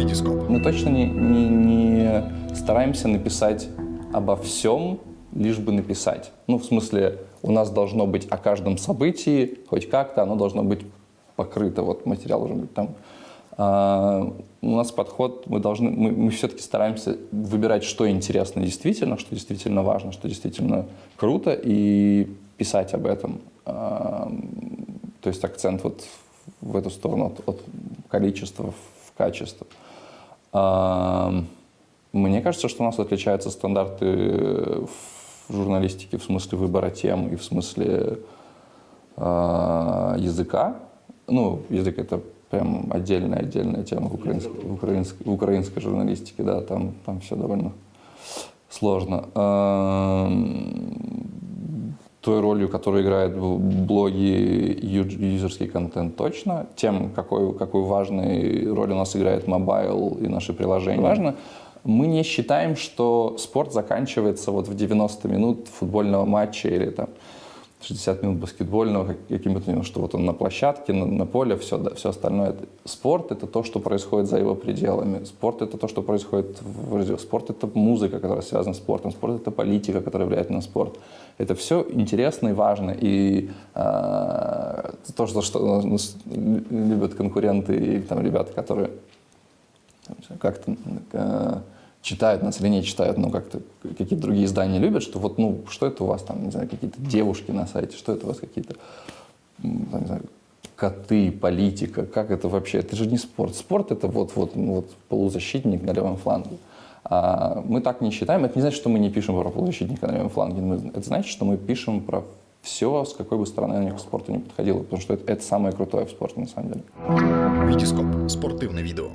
Витископ. Мы точно не, не, не стараемся написать обо всем, лишь бы написать. Ну, в смысле, у нас должно быть о каждом событии, хоть как-то, оно должно быть покрыто, вот материал должен быть там. А, у нас подход, мы должны, мы, мы все-таки стараемся выбирать, что интересно действительно, что действительно важно, что действительно круто, и писать об этом. А, то есть акцент вот в эту сторону от, от количества в качество. А, мне кажется, что у нас отличаются стандарты в журналистике в смысле выбора тем и в смысле э, языка. Ну, язык это прям отдельная отдельная тема в украинской, в украинской, в украинской журналистике, да, там, там все довольно сложно. Той ролью, которую играет в блоге юзерский контент точно, тем, какой, какую важную роль у нас играет mobile и наши приложения. Важно, мы не считаем, что спорт заканчивается вот в 90 минут футбольного матча или там 60 минут баскетбольного, каким-то, что вот он на площадке, на, на поле, все, да, все остальное. Спорт — это то, что происходит за его пределами. Спорт — это то, что происходит в Спорт — это музыка, которая связана с спортом. Спорт — это политика, которая влияет на спорт. Это все интересно и важно. И э, то, что, что любят конкуренты и там, ребята, которые как-то э, читают нас или не читают, но как-то какие-то другие издания любят, что вот, ну, что это у вас там, не знаю, какие-то девушки на сайте, что это у вас какие-то, не знаю, коты, политика, как это вообще? Это же не спорт. Спорт это вот, вот, ну, вот полузащитник на левом фланге. А мы так не считаем. Это не значит, что мы не пишем про полузащитника на левом фланге. Это значит, что мы пишем про все, с какой бы стороны к спорту не подходило, потому что это, это самое крутое в спорте на самом деле. Витископ. Спортивное видео.